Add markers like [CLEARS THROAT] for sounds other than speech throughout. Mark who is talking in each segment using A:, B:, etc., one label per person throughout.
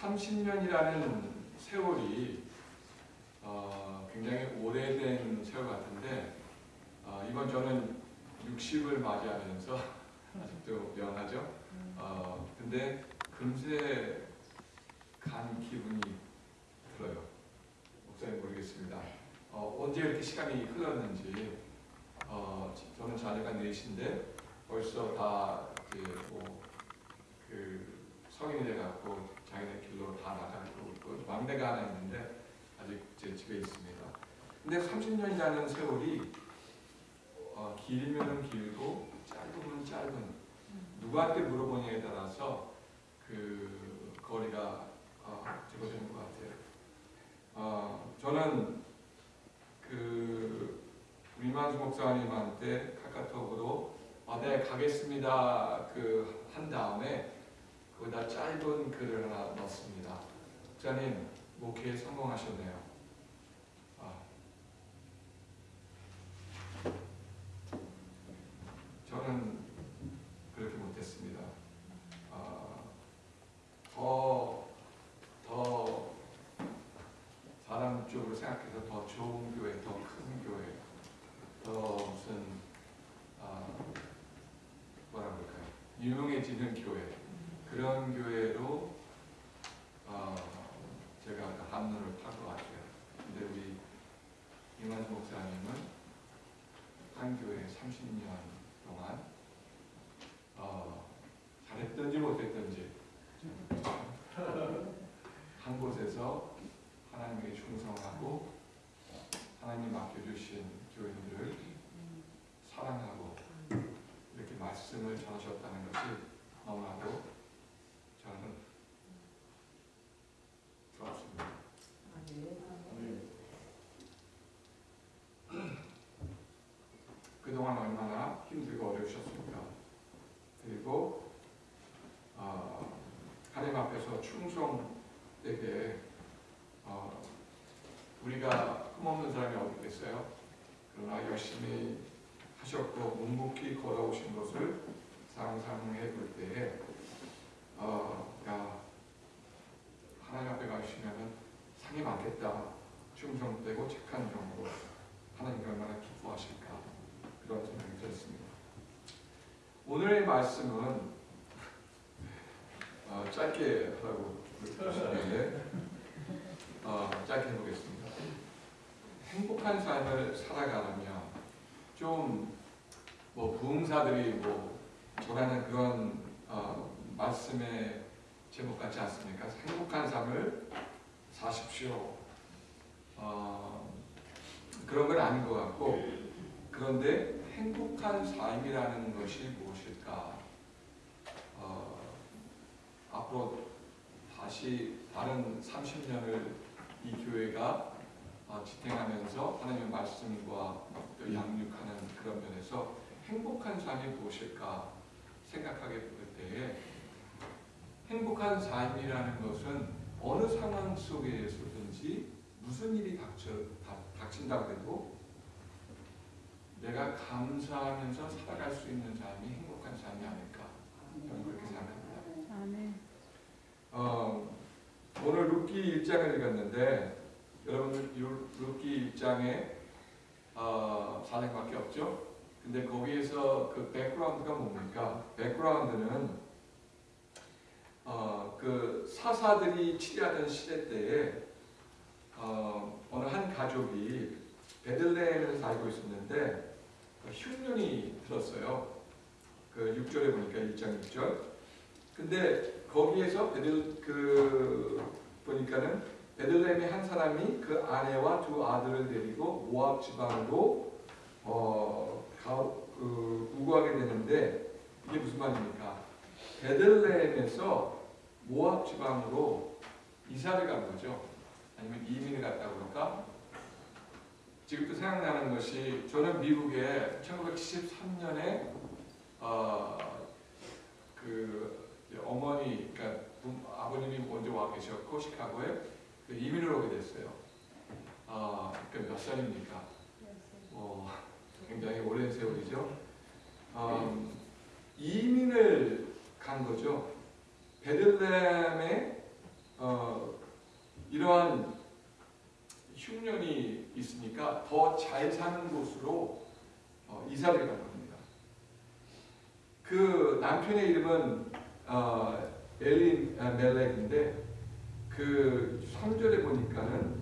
A: 30년이라는 세월이 어, 굉장히 오래된 세월 같은데 어, 이번 저는 60을 맞이하면서 [LAUGHS] 아직도 영하죠. 어, 근데 금세 간 기분이 들어요. 목사님 모르겠습니다. 어, 언제 이렇게 시간이 흘렀는지 어, 저는 자녀가 넷인데 벌써 다 이제 뭐 그 성인이 돼갖고 자기네 길로 다 나가고 있고 막내가 하나 있는데 아직 제 집에 있습니다. 근데 30년이라는 세월이 어, 길면 길고 짧으면 짧은 누구한테 물어보냐에 따라서 그 거리가 어, 제거되는 것 같아요. 어, 저는 그 우리만수 목사님한테 카카오톡으로 아, 네 가겠습니다 그 한 다음에 거기다 짧은 글을 하나 넣었습니다. 목사님 목회에 성공하셨네요. 아. 저는 그렇게 못했습니다. 아, 더, 더 사람 쪽으로 생각해서 더 좋은 교회, 더 큰 교회, 더 무슨 아, 뭐라 그럴까요? 유명해지는 교회 그런 교회로 어, 제가 그 한눈을 판것 같아요. 근데 우리 이만수 목사님은 한 교회 30년 동안 어, 잘했든지 못했든지 [LAUGHS] 한 곳에서 하나님에게 충성하고 하나님 맡겨주신 교인들을 사랑하고 이렇게 말씀을 전하셨다는 것이 너무나도 저는 좋았습니다. 그동안 얼마나 힘들고 어려우셨습니까? 그리고 어, 하나님 앞에서 충성되게 어, 우리가 흠없는 사람이 어디 있겠어요? 그러나 열심히 하셨고 묵묵히 걸어오신 것을 상상해 볼 때에 어, 야 하나님 앞에 가시면은 상이 많겠다 충성되고 착한 정도 하나님 얼마나 기뻐하실까 그런 생각이 들었습니다. 오늘의 말씀은 어, 짧게 하라고 그러시는데 어, 짧게 해보겠습니다. 행복한 삶을 살아가려면 좀뭐 부흥사들이 뭐 전하는 그런 어, 말씀의 제목 같지 않습니까? 행복한 삶을 사십시오. 어, 그런 건 아닌 것 같고 그런데 행복한 삶이라는 것이 무엇일까? 어, 앞으로 다시 다른 30년을 이 교회가 어, 지탱하면서 하나님의 말씀과 또 양육하는 그런 면에서 행복한 삶이 무엇일까 생각하게 될 때에 행복한 삶이라는 것은 어느 상황 속에서든지 무슨 일이 닥쳐, 닥- 닥친다고 해도 내가 감사하면서 살아갈 수 있는 삶이 행복한 삶이 아닐까 저는 그렇게 생각합니다. 어, 오늘 룻기 1장을 읽었는데 여러분 룻- 룻기 1장에 어, 4장밖에 없죠? 근데 거기에서 그 background가 뭡니까? background는 어, 그 사사들이 치리하던 시대 때에 어, 어느 한 가족이 베들레헴에 살고 있었는데 그 흉년이 들었어요. 그 6절에 보니까 1장 6절. 근데 거기에서 베들 그 보니까는 베들레헴의 한 사람이 그 아내와 두 아들을 데리고 모압 지방으로 어, 가, 그, 우거하게 되는데 이게 무슨 말입니까? 베들레헴에서 모압 지방으로 이사를 간 거죠. 아니면 이민을 갔다고 그럴까? 지금도 생각나는 것이 저는 미국에 1973년에 어, 그 어머니, 그러니까 부- 아버님이 먼저 와 계셨고 시카고에 그 이민을 오게 됐어요. 아, 그몇 살입니까? 뭐 굉장히 오랜 세월이죠. 음, 이민을 간 거죠. 베들레헴에 어, 이러한 흉년이 있으니까 더 잘 사는 곳으로 어, 이사를 간 겁니다. 그 남편의 이름은 어, 엘린 아, 멜렉인데 그 3절에 보니까는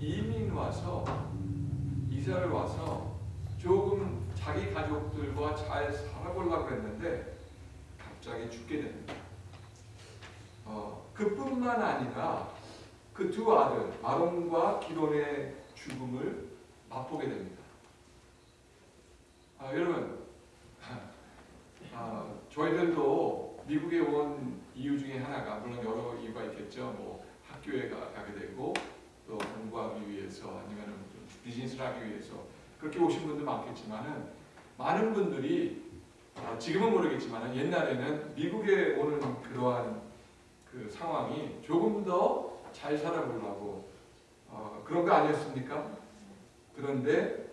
A: 이민 와서 이사를 와서 조금 자기 가족들과 잘 살아보려고 했는데 갑자기 죽게 됩니다. 어, 그뿐만 아니라 그 두 아들 아론과 기론의 죽음을 맛보게 됩니다. 아, 여러분, [LAUGHS] 아, 저희들도 미국에 온 이유 중에 하나가 물론 여러 이유가 있겠죠. 뭐 학교에 가, 가게 되고 또 공부하기 위해서 아니면 비즈니스를 하기 위해서 그렇게 오신 분들 많겠지만은 많은 분들이 아, 지금은 모르겠지만 옛날에는 미국에 오는 그러한 그 상황이 조금 더 잘 살아보려고 어, 그런 거 아니었습니까? 그런데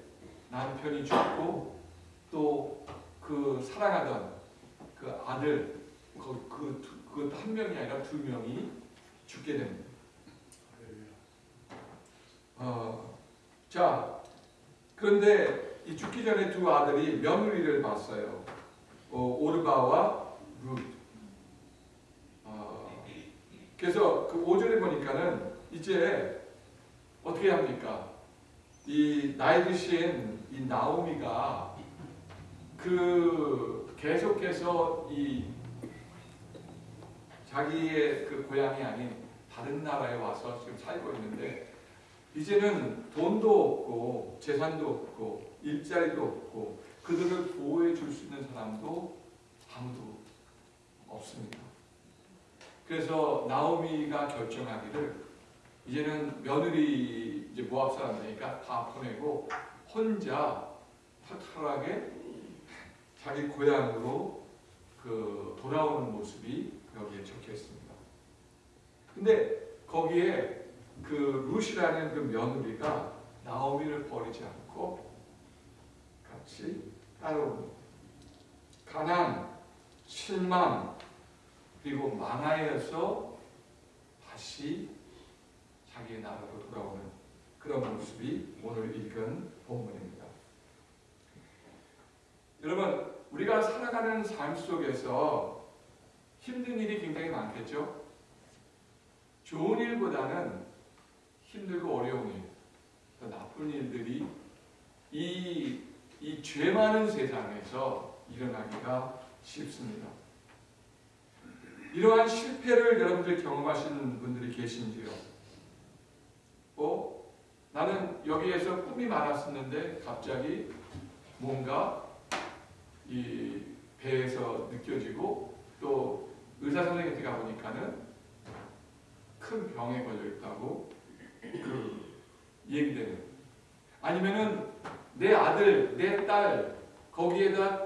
A: 남편이 죽고 또 그 사랑하던 그 아들 그그한 명이 아니라 두 명이 죽게 됩니다. 어, 자 그런데 이 죽기 전에 두 아들이 며느리를 봤어요. 어, 오르바와 룻. 어, 그래서 그 5절에 보니까는 이제 어떻게 합니까? 이 나이 드신 이 나오미가 그 계속해서 이 자기의 그 고향이 아닌 다른 나라에 와서 지금 살고 있는데 이제는 돈도 없고 재산도 없고 일자리도 없고 그들을 보호해 줄 수 있는 사람도 아무도 없습니다. 그래서 나오미가 결정하기를 이제는 며느리 이제 모압 사람들이니까 다 보내고 혼자 털털하게 자기 고향으로 그 돌아오는 모습이 여기에 적혀 있습니다. 근데 거기에 그 룻이라는 그 며느리가 나오미를 버리지 않고 같이 따라옵니다. 가난, 실망, 그리고 만화에서 다시 자기의 나라로 돌아오는 그런 모습이 오늘 읽은 본문입니다. 여러분, 우리가 살아가는 삶 속에서 힘든 일이 굉장히 많겠죠? 좋은 일보다는 힘들고 어려운 일, 더 나쁜 일들이 이, 이 죄 많은 세상에서 일어나기가 쉽습니다. 이러한 실패를 여러분들 경험하시는 분들이 계신지요? 어? 나는 여기에서 꿈이 많았었는데 갑자기 뭔가 이 배에서 느껴지고 또 의사 선생님한테 가보니까는 큰 병에 걸려 있다고 그 얘기되는 아니면은 내 아들, 내 딸 거기에다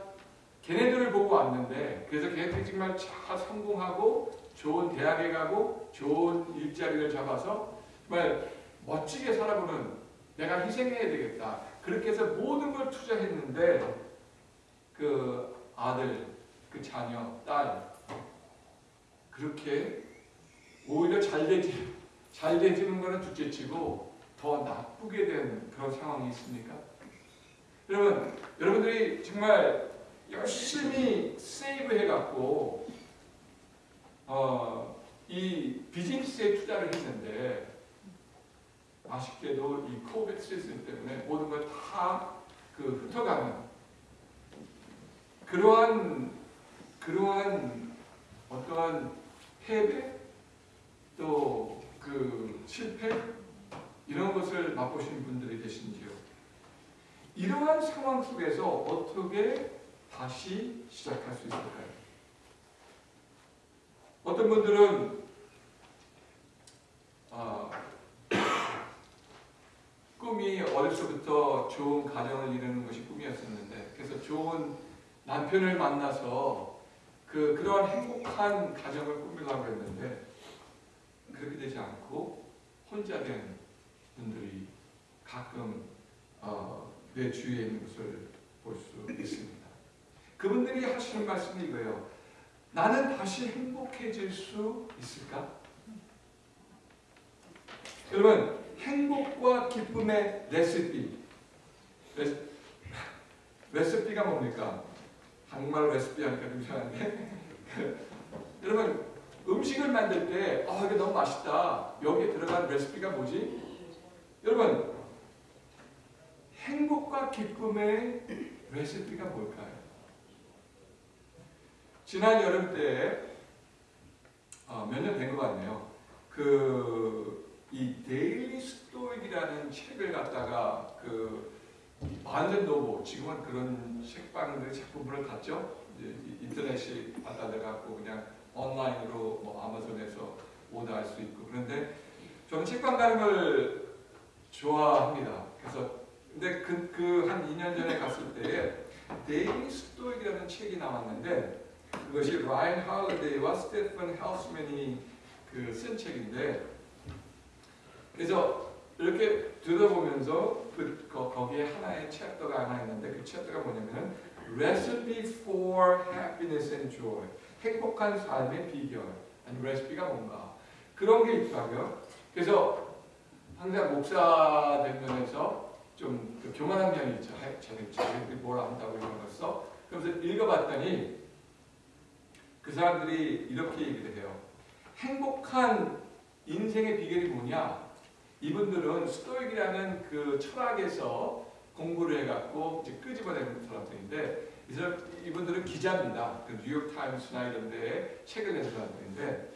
A: 걔네들을 보고 왔는데 그래서 걔네들이 정말 잘 성공하고 좋은 대학에 가고 좋은 일자리를 잡아서 정말 멋지게 살아보는 내가 희생해야 되겠다. 그렇게 해서 모든 걸 투자했는데 그 아들, 그 자녀, 딸 그렇게 오히려 잘 되지 잘 되지는 거는 둘째치고 더 나쁘게 된 그런 상황이 있습니까? 여러분, 여러분들이 정말 열심히 세이브 해갖고 어, 이 비즈니스에 투자를 했는데 아쉽게도 이 코비드 시스템 때문에 모든 걸 다 그 흩어가는 그러한 그러한 어떠한 패배 또 그 실패 이런 것을 맛보시는 분들이 계신지요? 이러한 상황 속에서 어떻게 다시 시작할 수 있을까요? 어떤 분들은 아, 꿈이 어려서부터 좋은 가정을 이루는 것이 꿈이었었는데 그래서 좋은 남편을 만나서 그 그러한 행복한 가정을 꾸미려고 했는데 그렇게 되지 않고 혼자 된 분들이 가끔 어, 내 주위에 있는 것을 볼 수 있습니다. 그분들이 하시는 말씀이 이거예요. 나는 다시 행복해질 수 있을까? 그러면 행복과 기쁨의 레시피. 레시, 레시피가 뭡니까? 한국말로 레시피 하니까 좀 이상한데. [LAUGHS] 여러분 음식을 만들 때 아, 이게 너무 맛있다. 여기에 들어간 레시피가 뭐지? 여러분 행복과 기쁨의 레시피가 뭘까요? 지난 여름 때 어, 몇년 된 것 같네요. 그 이 Daily Stoic이라는 책을 갖다가 그 Barnes & Noble 지금은 그런 책방들 갔죠. 이제 인터넷이 받아들여갖고 그냥 온라인으로 뭐 아마존에서 order할 수 있고 그런데 저는 책방 가는 걸 좋아합니다. 그래서 근데 그그한 2년 전에 갔을 때에 Daily Stoic이라는 책이 나왔는데 그것이 Ryan Holiday와 Stephen Hanselman이 그 쓴 책인데 그래서 이렇게 들어보면서 그 거, 거기에 하나의 chapter가 하나 있는데 그 chapter가 뭐냐면은 Recipe for Happiness and Joy 행복한 삶의 비결 아니 레시피가 뭔가 그런 게 있더라고요. 그래서 항상 목사들 면에서 좀 그 교만한 면이 있죠. 자기들이 뭘 안다고 이런 걸 써. 그래서 읽어봤더니 그 사람들이 이렇게 얘기를 해요. 행복한 인생의 비결이 뭐냐? 이분들은 스토익이라는 그 철학에서 공부를 해갖고 이제 끄집어내는 사람들인데 이분들은 기자입니다. 그 뉴욕 타임스나 이런 데에 책을 낸 사람들인데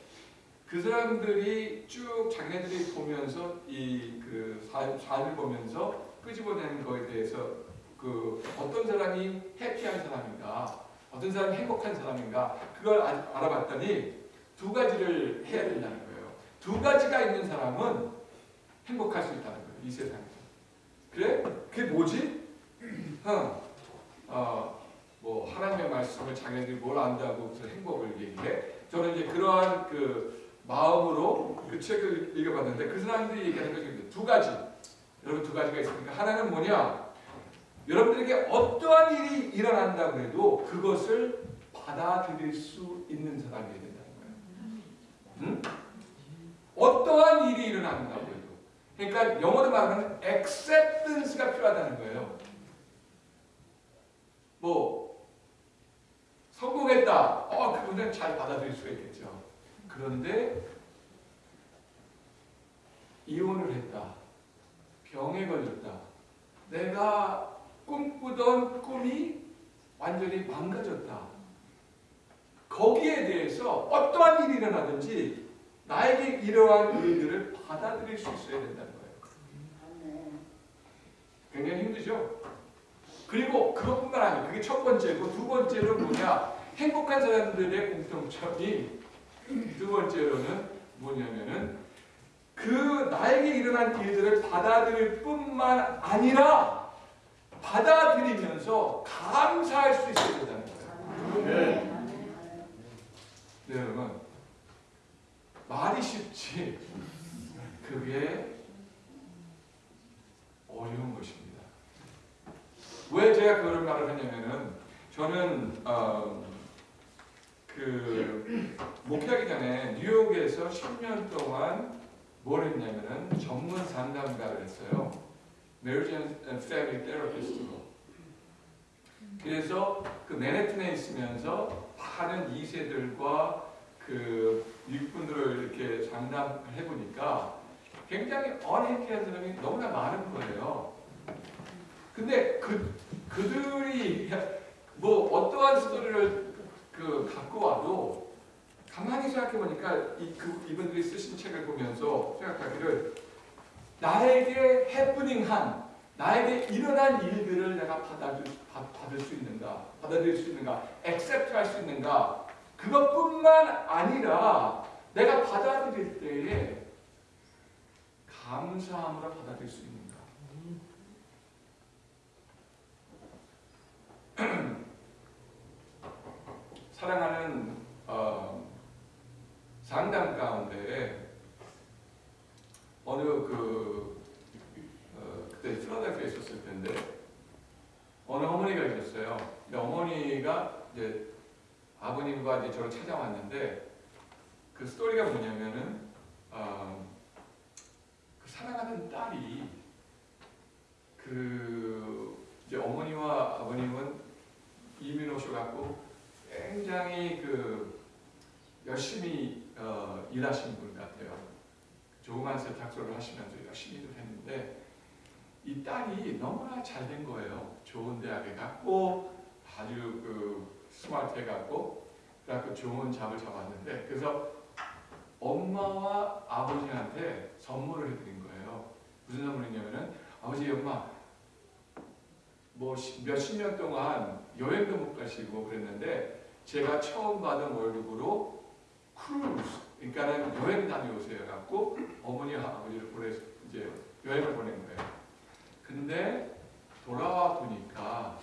A: 그 사람들이 쭉 자기네들이 보면서 이 그 삶을 보면서 끄집어내는 거에 대해서 그 어떤 사람이 해피한 사람인가, 어떤 사람이 행복한 사람인가 그걸 아- 알아봤더니 두 가지를 해야 된다는 거예요. 두 가지가 있는 사람은 행복할 수 있다는 거예요. 이 세상에서. 그래? 그게 뭐지? [CLEARS THROAT] 어, 어, 뭐 하나님의 말씀을 자기네들이 뭘 안다고 그래서 행복을 얘기해. 저는 이제 그러한 그 마음으로 그 책을 읽어봤는데 그 사람들이 얘기하는 것이 두 가지. 여러분 두 가지가 있으니까 하나는 뭐냐? 여러분들에게 어떠한 일이 일어난다고 해도 그것을 받아들일 수 있는 사람이 된다는 거예요. 응? 어떠한 일이 일어난다고 해도. 그러니까 영어로 말하면 acceptance가 필요하다는 거예요. 뭐 성공했다. 어, 그분은 잘 받아들일 수가 있겠죠. 그런데 이혼을 했다. 병에 걸렸다. 내가 꿈꾸던 꿈이 완전히 망가졌다. 거기에 대해서 어떠한 일이 일어나든지 나에게 이러한 일들을 받아들일 수 있어야 된다는 거예요. 굉장히 힘들죠? 그리고 그것뿐만 아니고 그게 첫 번째고 두 번째는 뭐냐? 행복한 사람들의 공통점이 두 번째로는 뭐냐면은 그 나에게 일어난 일들을 받아들일 뿐만 아니라 받아들이면서 감사할 수 있어야 된다는 거예요. 네. 네, 여러분. 말이 쉽지 그게 어려운 것입니다. 왜 제가 그런 말을 하냐면은 저는 어, 그 목회하기 전에 뉴욕에서 10년 동안 뭘 했냐면은 전문 상담가를 했어요. Marriage and Family Therapist로. 그래서 그 맨해튼에 있으면서 많은 2세들과 그 미국분들을 이렇게 상담해 보니까 굉장히 언해피한 사람이 너무나 많은 거예요. 근데 그 그들이 뭐 어떠한 스토리를 그 갖고 와도 가만히 생각해 보니까 이 그 이분들이 쓰신 책을 보면서 생각하기를 나에게 해프닝한 나에게 일어난 일들을 내가 받아들, 받, 받을 수 있는가? 받아들일 수 있는가? 액셉트 할 수 있는가? 그것뿐만 아니라 내가 받아들일 때에 감사함으로 받아들일 수 있는가? [CLEARS THROAT] 사랑하는 친구가 이제 저를 찾아왔는데 그 스토리가 뭐냐면은 어, 그 사랑하는 딸이 그 이제 어머니와 아버님은 이민 오셔갖고 굉장히 그 열심히 어, 일하신 분 같아요. 조그만 세탁소를 하시면서 열심히도 했는데 이 딸이 너무나 잘 된 거예요. 좋은 대학에 갔고 아주 그 smart해 갖고 그래갖고 좋은 job을 잡았는데 그래서 엄마와 아버지한테 선물을 해드린 거예요. 무슨 선물이냐면은 아버지 엄마 뭐 몇십 년 동안 여행도 못 가시고 그랬는데 제가 처음 받은 월급으로 크루즈 그러니까는 여행 다녀오세요 갖고 어머니와 아버지를 보내 이제 여행을 보낸 거예요. 근데 돌아와 보니까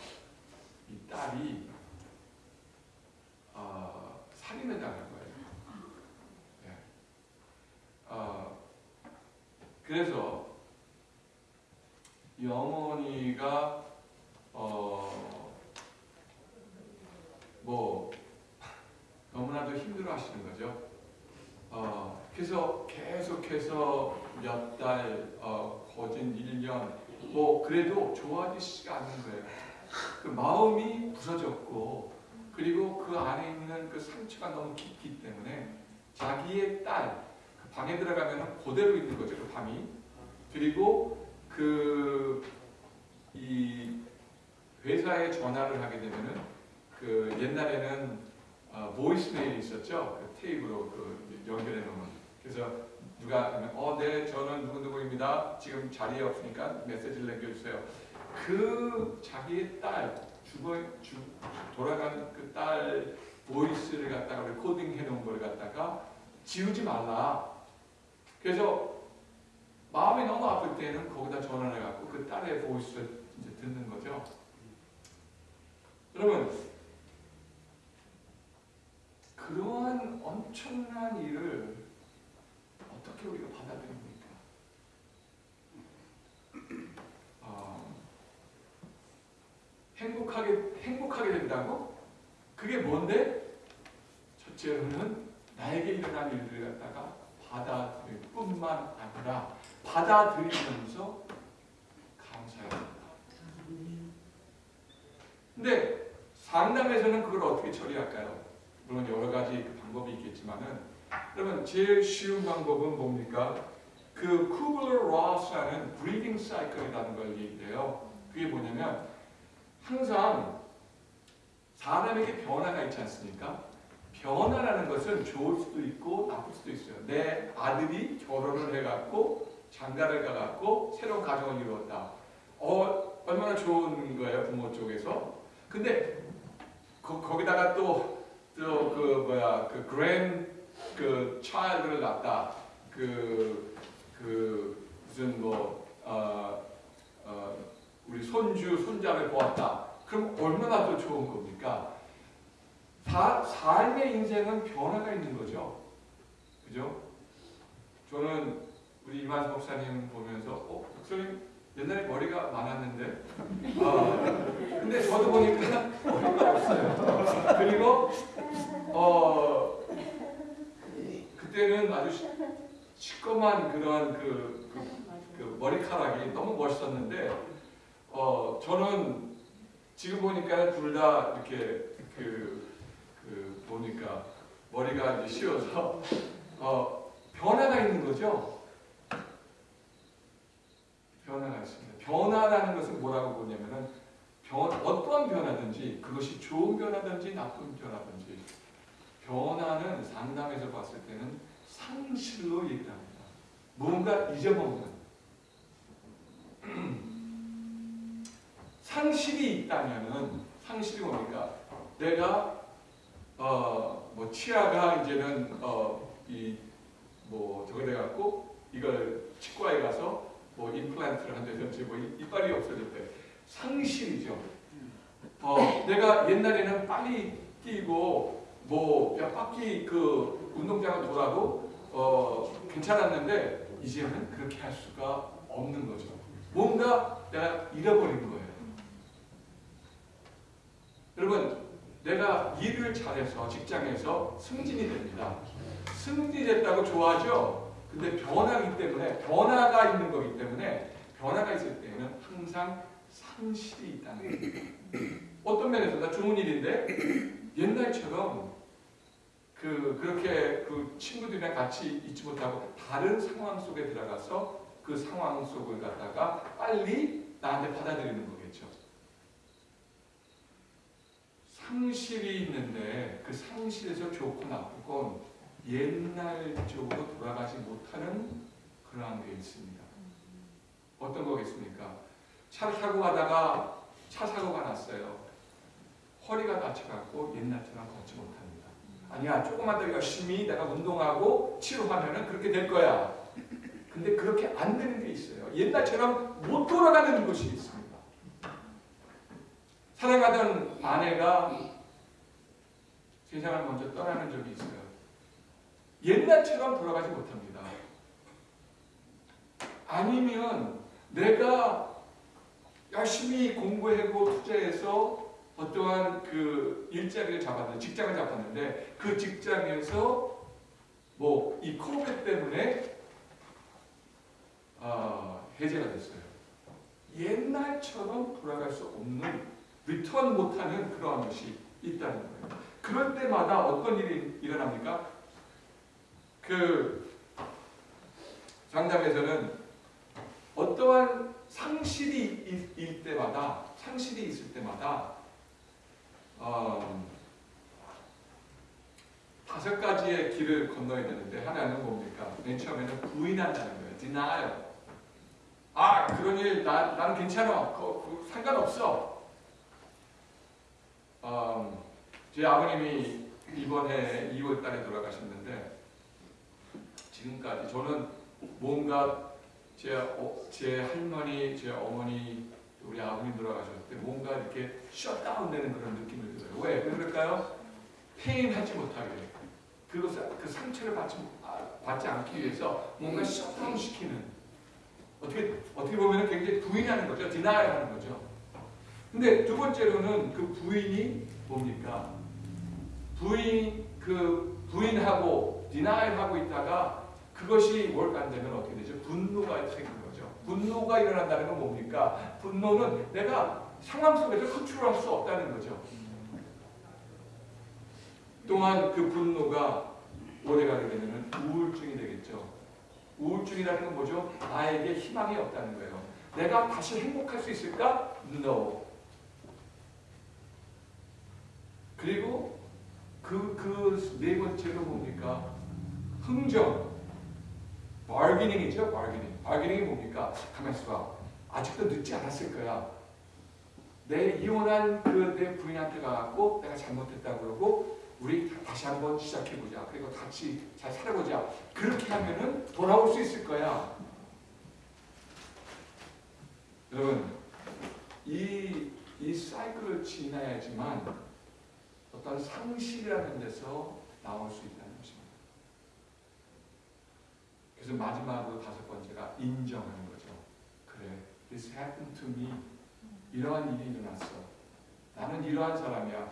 A: 이 딸이 당한 거예요. 네. 어, 그래서 이 어머니가 어, 뭐 너무나도 힘들어 하시는 거죠. 어, 그래서 계속해서 몇 달, 어, 거진 1년, 뭐 그래도 좋아지지가 않는 거예요. 그 마음이 부서졌고 그리고 그 안에 있는 그 상처가 너무 깊기 때문에 자기의 딸, 그 방에 들어가면 그대로 있는 거죠, 그 밤이. 그리고 그 이 회사에 전화를 하게 되면은 그 옛날에는 어, 보이스메일이 있었죠. 그 테이프로 그 연결해 놓으면. 그래서 누가 어, 네, 저는 누구누구입니다. 지금 자리에 없으니까 메시지를 남겨주세요. 그 자기의 딸, 죽어, 죽, 돌아간 그딸 voice를 갖다가 recording 해놓은 걸 갖다가 지우지 말라. 그래서 마음이 너무 아플 때는 거기다 전화를 해갖고 그 딸의 voice를 이제 듣는 거죠. 여러분, 그러한 엄청난 일을 어떻게 우리가 받아들입니까? 어, 행복하게 된다고? 그게 뭔데? 첫째로는 나에게 일어난 일들을 갖다가 받아들일 뿐만 아니라 받아들이면서 감사해야 된다. 근데 상담에서는 그걸 어떻게 처리할까요? 물론 여러 가지 그 방법이 있겠지만은 그러면 제일 쉬운 방법은 뭡니까? 그 Kübler-Ross라는 grieving cycle이라는 걸 얘기해요. 그게 뭐냐면 항상 사람에게 변화가 있지 않습니까? 변화라는 것은 좋을 수도 있고 나쁠 수도 있어요. 내 아들이 결혼을 해갖고 장가를 가갖고 새로운 가정을 이루었다. 어, 얼마나 좋은 거예요, 부모 쪽에서. 근데 거, 거기다가 또, 또 그 뭐야, 그 그랜 그 차일드를 낳다. 그, 그 무슨 뭐, 어, 어, 우리 손주, 손자를 보았다. 그럼 얼마나 더 좋은 겁니까? 사, 삶의 인생은 변화가 있는 거죠. 그죠? 저는 우리 이만수 목사님 보면서 어, 목사님 옛날에 머리가 많았는데 어, 근데 저도 보니까 머리가 없어요. 그리고 어, 그때는 아주 시- 시꺼먼 그런 그, 그, 그 머리카락이 너무 멋있었는데 어, 저는 지금 보니까 둘 다 이렇게 그, 그 보니까 머리가 이제 씌어서 어, 변화가 있는 거죠. 변화가 있습니다. 변화라는 것은 뭐라고 보냐면은 변, 어떠한 변화든지 그것이 좋은 변화든지 나쁜 변화든지 변화는 상담에서 봤을 때는 상실로 얘기를 합니다. 뭔가 잊어먹는 [CLEARS THROAT] 상실이 있다면은 상실이 뭡니까? 내가 어뭐 치아가 이제는 어이뭐 저거 돼 갖고 이걸 치과에 가서 뭐 임플란트를 한다든지 뭐 이- 이빨이 없어질 때 상실이죠. 어 내가 옛날에는 빨리 뛰고 뭐몇 바퀴 그 운동장을 돌아도 어 괜찮았는데 이제는 그렇게 할 수가 없는 거죠. 뭔가 내가 잃어버린 거예요. 여러분 내가 일을 잘해서 직장에서 승진이 됩니다. 승진됐다고 좋아하죠? 근데 변화기 때문에 변화가 있는 거기 때문에 변화가 있을 때는 항상 상실이 있다는 거예요. 어떤 면에서 나 좋은 일인데 옛날처럼 그 그렇게 그 친구들이랑 같이 있지 못하고 다른 상황 속에 들어가서 그 상황 속을 갖다가 빨리 나한테 받아들이는 거겠죠. 상실이 있는데 그 상실에서 좋고 나쁘고 옛날 쪽으로 돌아가지 못하는 그러한 게 있습니다. 어떤 거겠습니까? 차를 타고 가다가 차 사고가 났어요. 허리가 다쳐갖고 옛날처럼 걷지 못합니다. 아니야 조금만 더 열심히 내가 운동하고 치료하면은 그렇게 될 거야. 근데 그렇게 안 되는 게 있어요. 옛날처럼 못 돌아가는 것이 있습니다. 사랑하던 아내가 세상을 먼저 떠나는 적이 있어요. 옛날처럼 돌아가지 못합니다. 아니면 내가 열심히 공부하고 투자해서 어떠한 그 일자리를 잡았는데 직장을 잡았는데 그 직장에서 뭐 이 코로나 때문에 아, 해제가 됐어요. 옛날처럼 돌아갈 수 없는 return 못하는 그러한 것이 있다는 거예요. 그럴 때마다 어떤 일이 일어납니까? 그 상담에서는 어떠한 상실이 일 때마다 상실이 있을 때마다 어, 다섯 가지의 길을 건너야 되는데 하나는 뭡니까? 맨 처음에는 부인한다는 거예요. denial. 아 그런 일 나, 나는 괜찮아. 그, 그, 상관없어. 어, 제 아버님이 이번에 2월 달에 돌아가셨는데 지금까지 저는 뭔가 제, 어, 제 할머니, 제 어머니, 우리 아버님 돌아가셨을 때 뭔가 이렇게 셧다운 되는 그런 느낌을 들어요. 왜? 왜 그럴까요? 페인하지 못하게. 그것을, 그 상처를 받지, 아, 받지 않기 위해서 뭔가 shut down 시키는. 어떻게, 어떻게 보면 굉장히 부인하는 거죠. deny 하는 거죠. 근데 두 번째로는 그 부인이 뭡니까? 부인, 그 부인하고 deny하고 있다가 그것이 뭘까 안 되면 어떻게 되죠? 분노가 생기는 거죠. 분노가 일어난다는 건 뭡니까? 분노는 내가 상황 속에서 컨트롤할 수 없다는 거죠. 또한 그 분노가 오래가게 되면 우울증이 되겠죠. 우울증이라는 건 뭐죠? 나에게 희망이 없다는 거예요. 내가 다시 행복할 수 있을까? No. 그리고 그, 그 네 번째로 뭡니까? 흥정. 바기닝이죠, 바기닝. 바기닝이 뭡니까? 가만 있어봐. 아직도 늦지 않았을 거야. 내 이혼한 그 내 부인한테 가갖고 내가 잘못했다 그러고 우리 다시 한번 시작해보자. 그리고 같이 잘 살아보자. 그렇게 하면은 돌아올 수 있을 거야. 여러분, 이, 이 사이클을 지나야지만 어떤 상실이라는 데서 나올 수 있다는 것입니다. 그래서 마지막으로 다섯 번째가 인정하는 거죠. 그래, this happened to me. 이러한 일이 일어났어. 나는 이러한 사람이야.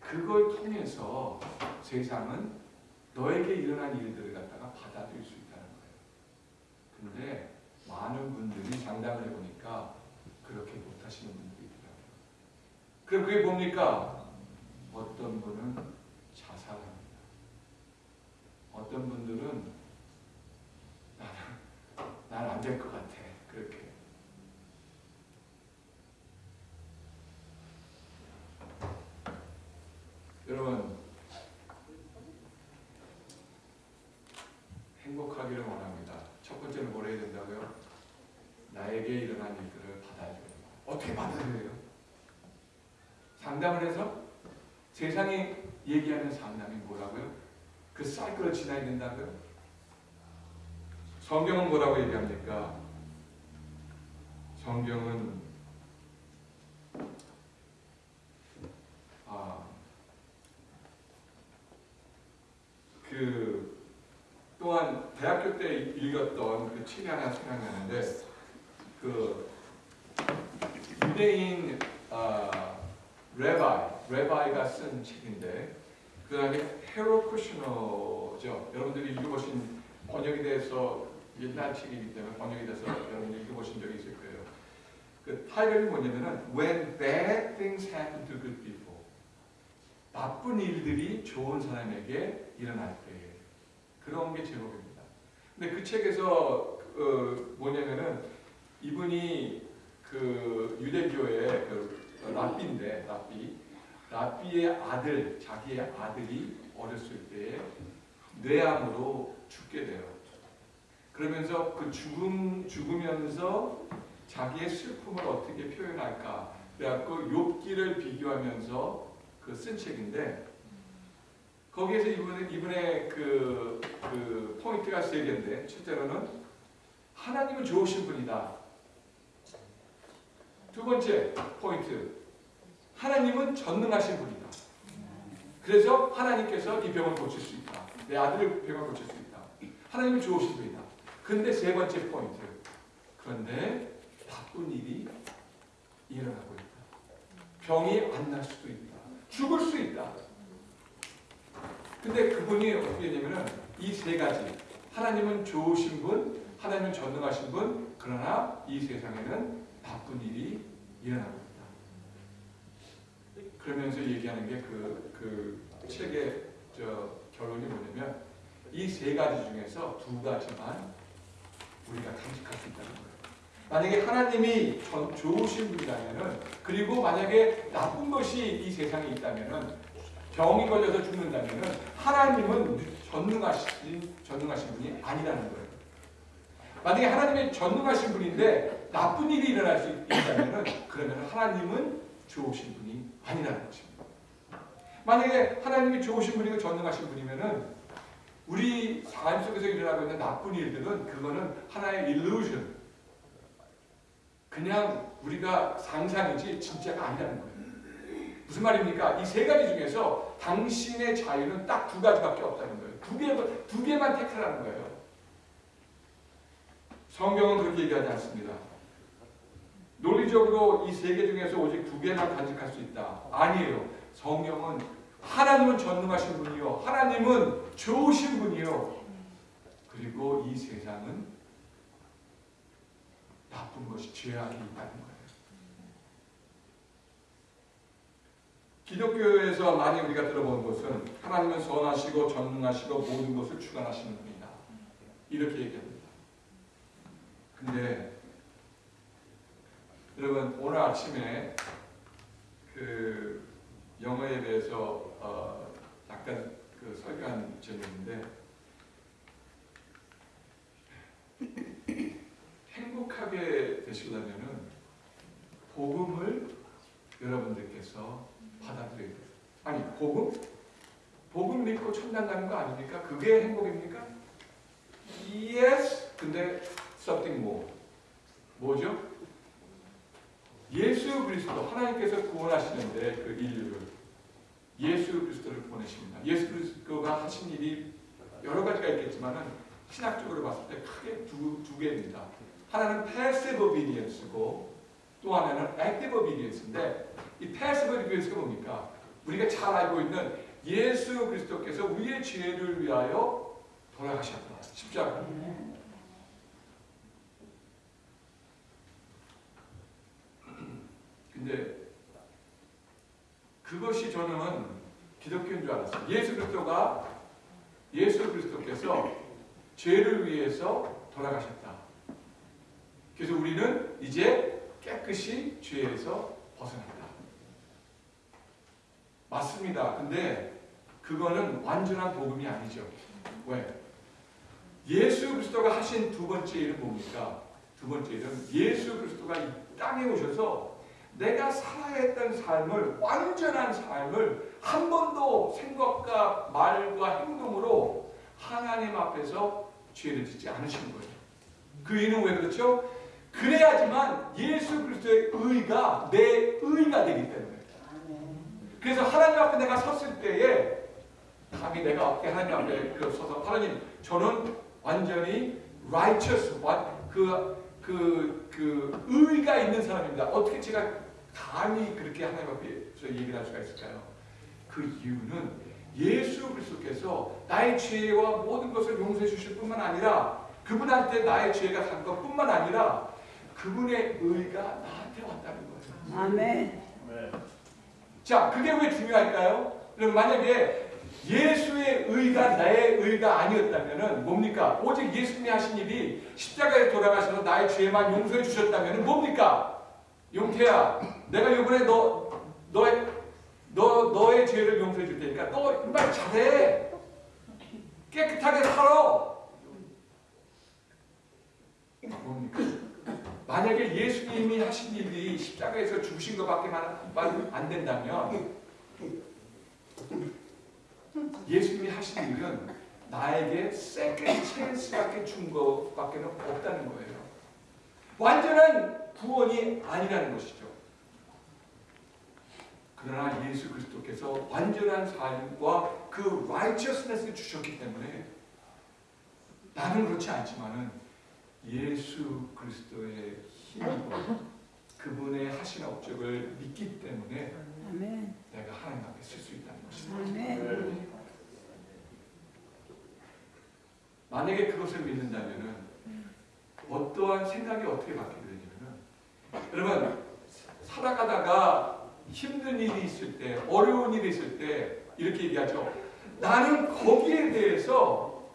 A: 그걸 통해서 세상은 너에게 일어난 일들을 갖다가 받아들일 수 있다는 거예요. 근데 많은 분들이 상담을 해보니까 그렇게 못하시는 있더라고요. 그럼 그게 뭡니까? 어떤 분은 자살합니다. 어떤 분들은 나는 난안 될 것 같아. 그렇게. 여러분 행복하기를 원합니다. 첫 번째는 뭘 해야 된다고요? 나에게 일어난 일들을 받아들여야 돼요. 어떻게 받아들여요? 상담을 해서 세상이 얘기하는 상담이 뭐라고요? 그 사이클을 지나야 된다고요? 성경은 뭐라고 얘기합니까? 성경은 아, 그 또한 대학교 때 읽었던 그 책이 하나 생각나는데 그 유대인 아, 레바이 레바이가 쓴 책인데 그 다음에 헤로 쿠시너죠. 여러분들이 읽어보신 번역이 돼서 옛날 책이기 때문에 번역이 돼서 여러분들이 읽어보신 적이 있을 거예요. 그 타이틀이 뭐냐면은 When Bad Things Happen to Good People. 나쁜 일들이 좋은 사람에게 일어날 때 그런 게 제목입니다. 근데 그 책에서 그 뭐냐면은 이분이 그 유대교의 그 랍비인데 랍비 랍비의 아들 자기의 아들이 어렸을 때에 뇌암으로 죽게 돼요. 그러면서 그 죽음 죽으면서 자기의 슬픔을 어떻게 표현할까? 그래갖고 욥기를 비교하면서 그 쓴 책인데 거기에서 이분은 이분의 그, 그 포인트가 세 개인데 첫째로는 하나님은 좋으신 분이다. 두 번째 포인트 하나님은 전능하신 분이다. 그래서 하나님께서 이 병을 고칠 수 있다. 내 아들의 병을 고칠 수 있다. 하나님은 좋으신 분이다. 근데 세 번째 포인트 그런데 나쁜 일이 일어나고 있다. 병이 안 날 수도 있다. 죽을 수 있다. 근데 그분이 어떻게 되냐면은 이 세 가지 하나님은 좋으신 분, 하나님은 전능하신 분, 그러나 이 세상에는 나쁜 일이 일어나고 있다. 그러면서 얘기하는 게 그 그 책의 저 결론이 뭐냐면 이 세 가지 중에서 두 가지만 우리가 간직할 수 있다는 거예요. 만약에 하나님이 전, 좋으신 분이라면은 그리고 만약에 나쁜 것이 이 세상에 있다면은 병이 걸려서 죽는다면은 하나님은 전능하신 전능하신 분이 아니라는 거예요. 만약에 하나님이 전능하신 분인데 나쁜 일이 일어날 수 있다면은 그러면 하나님은 좋으신 분이 아니라는 것입니다. 만약에 하나님이 좋으신 분이고 전능하신 분이면은 우리 삶 속에서 일어나고 있는 나쁜 일들은 그거는 하나의 illusion. 그냥 우리가 상상이지 진짜가 아니라는 거예요. 무슨 말입니까? 이 세 가지 중에서 당신의 자유는 딱 두 가지밖에 없다는 거예요. 두 개, 두 개만 택하라는 거예요. 성경은 그렇게 얘기하지 않습니다. 논리적으로 이 세 개 중에서 오직 두 개만 간직할 수 있다. 아니에요. 성경은 하나님은 전능하신 분이요. 하나님은 좋으신 분이요. 그리고 이 세상은 나쁜 것이 죄악이 있다는 거예요. 기독교에서 많이 우리가 들어본 것은 하나님은 선하시고 전능하시고 모든 것을 주관하시는 분이다. 이렇게 얘기합니다. 근데 여러분 오늘 아침에 그 영어에 대해서 어 약간 그 설교한 있는데 행복하게 되시려면은 복음을 여러분들께서 받아들여야 돼요. 아니 복음? 복음 믿고 천당 가는 거 아닙니까? 그게 행복입니까? Yes. 근데 something more. 뭐죠? 예수 그리스도 하나님께서 구원하시는데 그 인류를 예수 그리스도를 보내십니다. 예수 그리스도가 하신 일이 여러 가지가 있겠지만은 신학적으로 봤을 때 크게 두, 두 개입니다. 하나는 passive obedience고 또 하나는 active obedience인데 이 passive obedience가 뭡니까? 우리가 잘 알고 있는 예수 그리스도께서 우리의 죄를 위하여 돌아가셨다. 십자가. 근데 그것이 저는 기독교인 줄 알았어요. 예수 그리스도가 예수 그리스도께서 죄를 위해서 돌아가셨다. 그래서 우리는 이제 깨끗이 죄에서 벗어났다. 맞습니다. 근데 그거는 완전한 복음이 아니죠. 왜? 예수 그리스도가 하신 두 번째 일은 뭡니까? 두 번째 일은 예수 그리스도가 이 땅에 오셔서 내가 살아야 했던 삶을 완전한 삶을 한 번도 생각과 말과 행동으로 하나님 앞에서 죄를 짓지 않으신 거예요. 그 이유는 왜 그렇죠? 그래야지만 예수 그리스도의 의가 내 의가 되기 때문에. 그래서 하나님 앞에 내가 섰을 때에 감히 내가 어떻게 하나님 앞에 서서 하나님 저는 완전히 righteous 그, 그, 그 의가 있는 사람입니다. 어떻게 제가 감히 그렇게 하나님 앞에서 얘기를 할 수가 있을까요? 그 이유는 예수 그리스도께서 나의 죄와 모든 것을 용서해 주실 뿐만 아니라 그분한테 나의 죄가 간 것뿐만 아니라 그분의 의가 나한테 왔다는 거예요.
B: 아멘.
A: 자, 그게 왜 중요할까요? 그럼 만약에 예수의 의가 나의 의가 아니었다면은 뭡니까? 오직 예수님이 하신 일이 십자가에 돌아가셔서 나의 죄만 용서해 주셨다면은 뭡니까? 용태야, 내가 이번에 너 너의 너 너의 죄를 용서해 줄 테니까 너 정말 잘해. 깨끗하게 살아. 뭡니까? 만약에 예수님이 하신 일이 십자가에서 죽으신 것밖에 만 안 된다면 예수님이 하신 일은 나에게 second chance밖에 준 것밖에 없다는 거예요. 완전한 구원이 아니라는 것이죠. 그러나 예수 그리스도께서 완전한 삶과 그 righteousness를 주셨기 때문에 나는 그렇지 않지만은 예수 그리스도의 힘과 그분의 하신 업적을 믿기 때문에
B: 아멘.
A: 내가 하나님 앞에 쓸수 것입니다.
B: 아멘.
A: 만약에 그것을 믿는다면은 어떠한 생각이 어떻게 바뀌게 되냐면은 여러분 살아가다가 힘든 일이 있을 때 어려운 일이 있을 때 이렇게 얘기하죠. 나는 거기에 대해서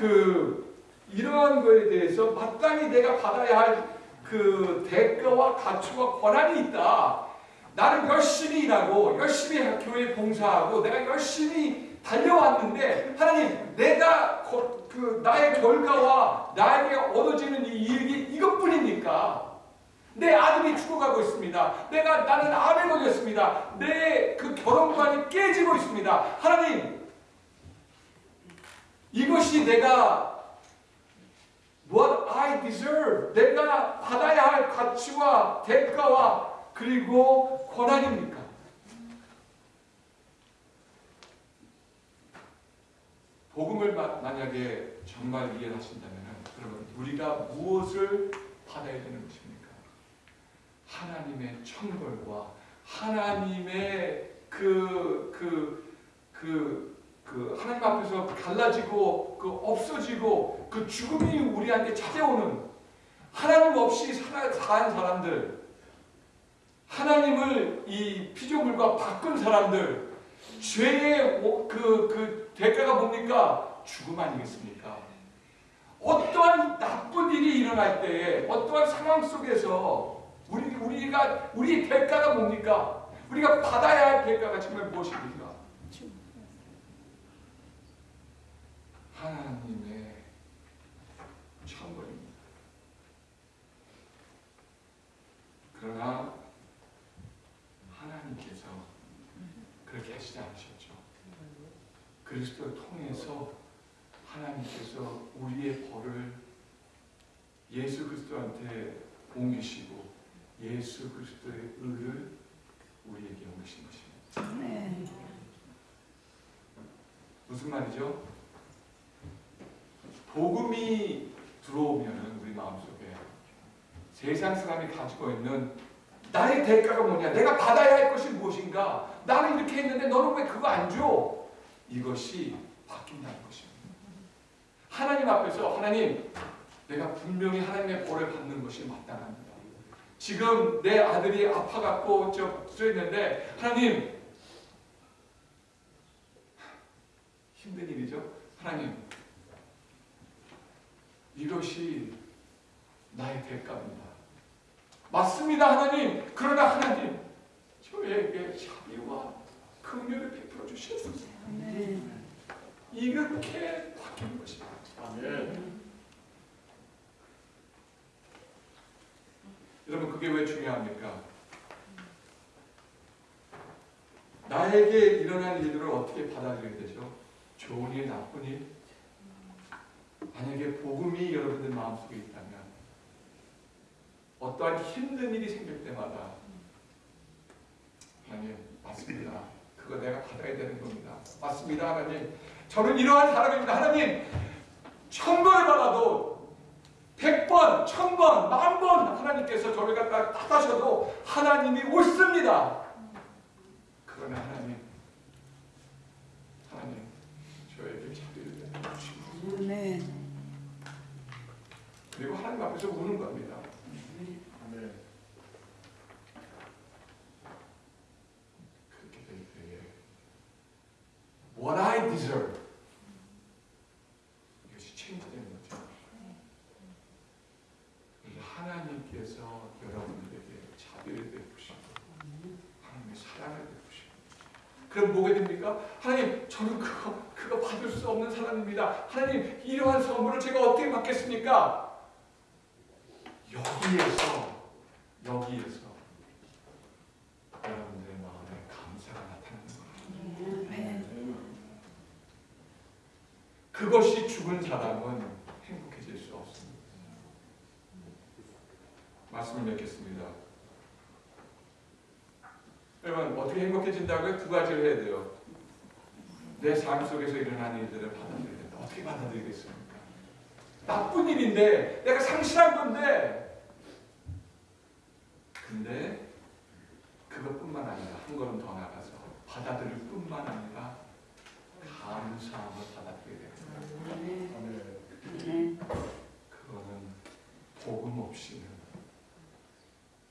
A: 그 이러한 거에 대해서 마땅히 내가 받아야 할 그 대가와 가치와 권한이 있다. 나는 열심히 일하고 열심히 교회 봉사하고 내가 열심히 달려왔는데 하나님 내가 거- 그 나의 결과와 나에게 얻어지는 이 이익이 이것뿐입니까? 내 아들이 죽어가고 있습니다. 내가 나는 암에 걸렸습니다. 내 그 결혼관이 깨지고 있습니다. 하나님 이것이 내가 what I deserve 내가 받아야 할 가치와 대가와 그리고 권한입니까? 복음을 마- 만약에 정말 이해하신다면 여러분 우리가 무엇을 받아야 되는 것입니까? 하나님의 천벌과 하나님의 그 그 그 그 하나님 앞에서 갈라지고 그 없어지고 그 죽음이 우리한테 찾아오는 하나님 없이 살아 산 사람들 하나님을 이 피조물과 바꾼 사람들 죄의 오- 그, 그 대가가 뭡니까? 죽음 아니겠습니까? 어떠한 나쁜 일이 일어날 때에 어떠한 상황 속에서 우리, 우리가 우리 대가가 뭡니까? 우리가 받아야 할 대가가 정말 무엇입니까? 하나님의 천벌입니다. 그러나 하나님께서 그렇게 하시지 않으셨죠. 그리스도를 통해서 하나님께서 우리의 벌을 예수 그리스도한테 옮기시고 예수 그리스도의 의를 우리에게 옮기신 것입니다. 무슨 말이죠? 복음이 들어오면은 우리 마음속에 세상 사람이 가지고 있는 나의 대가가 뭐냐? 내가 받아야 할 것이 무엇인가? 나는 이렇게 했는데 너는 왜 그거 안 줘? 이것이 바뀐다는 것입니다. 하나님 앞에서 하나님 내가 분명히 하나님의 벌을 받는 것이 마땅합니다. 지금 내 아들이 아파갖고 저 쓰였는데 하나님 힘든 일이죠. 하나님 이것이 나의 대가입니다. 맞습니다, 하나님. 그러나 하나님 저에게 자비와 긍휼을 베풀어 주시옵소서.
B: 아멘.
A: 이렇게 바뀌는 것입니다.
C: 아멘.
A: 여러분 그게 왜 중요합니까? 나에게 일어난 일들을 어떻게 받아들이게 되죠? 좋은 일, 나쁜 일? 만약에 복음이 여러분들 마음속에 있다면 어떠한 힘든 일이 생길 때마다 하나님 맞습니다. 그거 내가 받아야 되는 겁니다. 맞습니다 하나님. 저는 이러한 사람입니다. 하나님 천벌을 받아도 백 번, 천 번, 만번 하나님께서 저를 갖다 탓하셔도 하나님이 옳습니다. 그러나 하나님, 하나님 저에게 자비를
B: 아멘.
A: 그리고 하나님 앞에서 우는 겁니다. what I deserve. 이것이 체인지되는 거죠. 하나님께서 여러분들에게 자비를 베푸시고 하나님의 사랑을 베푸시고 그럼 뭐가 됩니까? 하나님 저는 그거 그거 받을 수 없는 사람입니다. 하나님 이러한 선물을 제가 어떻게 받겠습니까? 여기에서 여기에서 여러분들 그것이 죽은 사람은 행복해질 수 없습니다. 말씀을 맺겠습니다. 여러분 어떻게 행복해진다고요? 두 가지를 해야 돼요. 내 삶 속에서 일어나는 일들을 받아들여야 된다. 어떻게 받아들이겠습니까? 나쁜 일인데 내가 상실한 건데 근데 그것뿐만 아니라 한 걸음 더 나가서 받아들일 뿐만 아니라 감사함을 받아들여야 됩 그거는 복음 없이는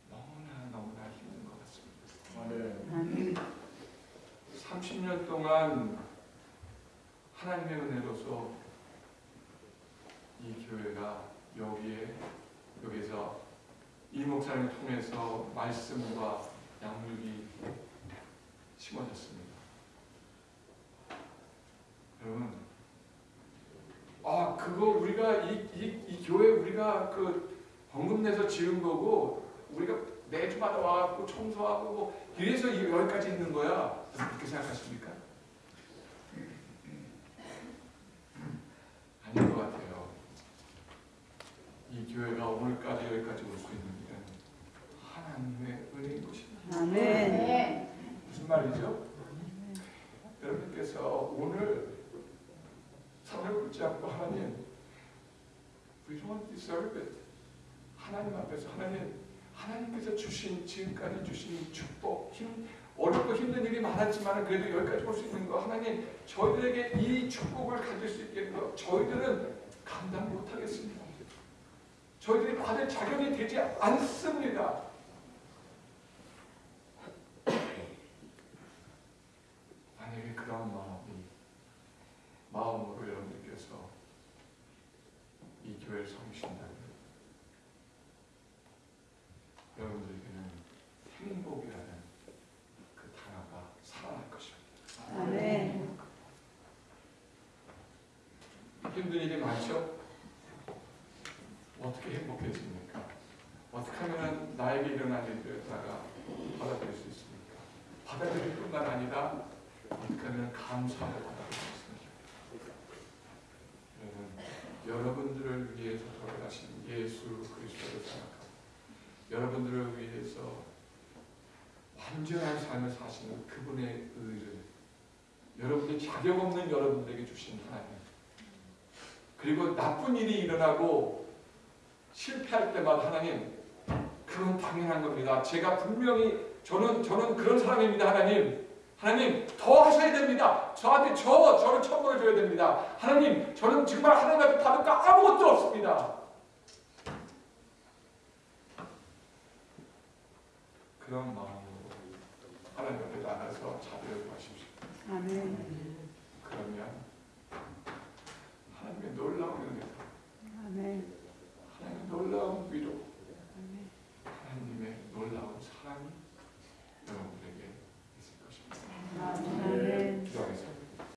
A: 너무나 힘든 것 같습니다.
C: 아멘.
B: 아멘.
A: 30년 동안 하나님의 은혜로서 이 교회가 여기에 여기서 이 목사님을 통해서 말씀과 양육이 심어졌습니다. 여러분, 아 그거 우리가 이, 이, 이 교회 우리가 그 헌금 내서 지은 거고 우리가 매주마다 와갖고 청소하고 뭐 이래서 이- 여기까지 있는 거야. 그렇게 생각하십니까? 아닌 것 같아요. 이 교회가 오늘까지 여기까지 올 수 있는 일은 하나님의 은혜인 것입니다.
B: 아멘.
A: 무슨 말이죠? 여러분께서 오늘 선을 긋지 않고 하나님 we don't deserve it 하나님 앞에서 하나님 하나님께서 주신 지금까지 주신 축복 힘 어렵고 힘든 일이 많았지만 그래도 여기까지 올 수 있는 거 하나님 저희들에게 이 축복을 가질 수 있게 거 저희들은 감당 못하겠습니다. 저희들이 받을 자격이 되지 않습니다. 만약에 그런 마음이 마음으로 여러분들께서 이 교회를 섬기신다면 여러분들에게는 행복이라는 그 단어가 살아날 것입니다.
B: 아멘.
A: 힘든 일이 많죠? 어떻게 행복해집니까? 어떻게 하면 나에게 일어난 일들다가 받아들일 수 있습니까? 받아들일 뿐만 아니라 어떻게 하면 감사하고 받아들일 수 있습니까? 여러분, 여러분들을 위해서 돌아가신 예수 그리스도를 생각하고 여러분들을 위해서 완전한 삶을 사시는 그분의 의를 여러분이 자격 없는 여러분들에게 주신 하나님 그리고 나쁜 일이 일어나고 실패할 때마다 하나님 그건 당연한 겁니다. 제가 분명히 저는 저는 그런 사람입니다. 하나님 하나님 더 하셔야 됩니다. 저한테 저 저를 천벌 줘야 됩니다. 하나님 저는 정말 하나님 앞에 받을 거 아무것도 없습니다. 그런 마음으로 하나님 앞에 나가서 자비를 구하십시오.
B: 아멘.
A: 그러면 하나님의 놀